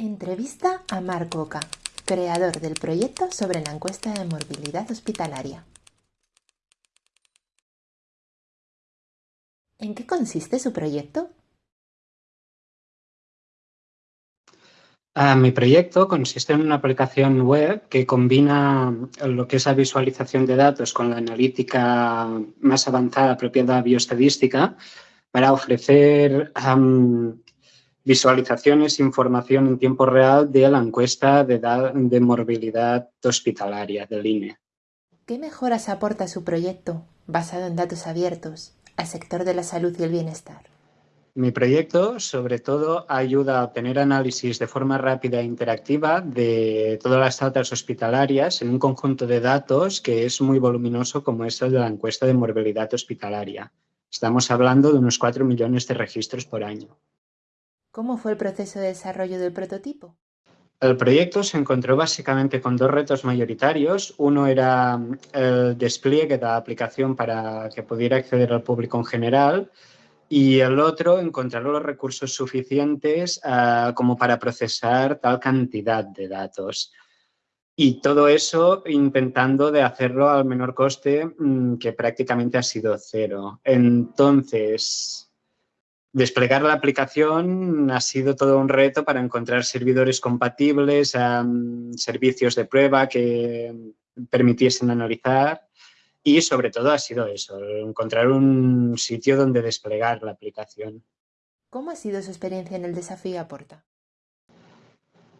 Entrevista a Marc Oca, creador del proyecto sobre la encuesta de morbilidad hospitalaria. ¿En qué consiste su proyecto? Ah, mi proyecto consiste en una aplicación web que combina lo que es la visualización de datos con la analítica más avanzada propia de la bioestadística para ofrecer visualizaciones e información en tiempo real de la encuesta de, de morbilidad hospitalaria del INE. ¿Qué mejoras aporta su proyecto, basado en datos abiertos, al sector de la salud y el bienestar? Mi proyecto, sobre todo, ayuda a obtener análisis de forma rápida e interactiva de todas las datos hospitalarias en un conjunto de datos que es muy voluminoso como es el de la encuesta de morbilidad hospitalaria. Estamos hablando de unos 4 millones de registros por año. ¿Cómo fue el proceso de desarrollo del prototipo? El proyecto se encontró básicamente con dos retos mayoritarios. Uno era el despliegue de la aplicación para que pudiera acceder al público en general y el otro, encontrar los recursos suficientes ah, como para procesar tal cantidad de datos. Y todo eso intentando de hacerlo al menor coste, mm, que prácticamente ha sido cero. Entonces, desplegar la aplicación ha sido todo un reto para encontrar servidores compatibles, servicios de prueba que permitiesen analizar y sobre todo ha sido eso, encontrar un sitio donde desplegar la aplicación. ¿Cómo ha sido su experiencia en el desafío Aporta?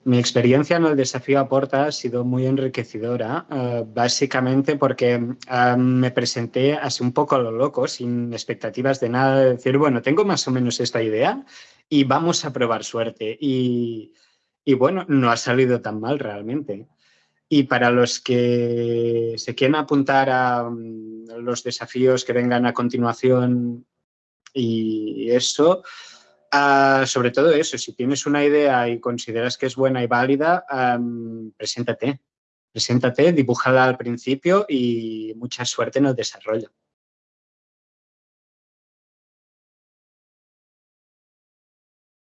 Mi experiencia en el desafío Aporta ha sido muy enriquecedora, eh, básicamente porque eh, me presenté así un poco a lo loco, sin expectativas de nada, de decir, bueno, tengo más o menos esta idea y vamos a probar suerte. Y, y bueno, no ha salido tan mal realmente. Y para los que se quieren apuntar a mm, los desafíos que vengan a continuación y eso, ah, sobre todo eso, si tienes una idea y consideras que es buena y válida, preséntate. Preséntate, dibújala al principio y mucha suerte en el desarrollo.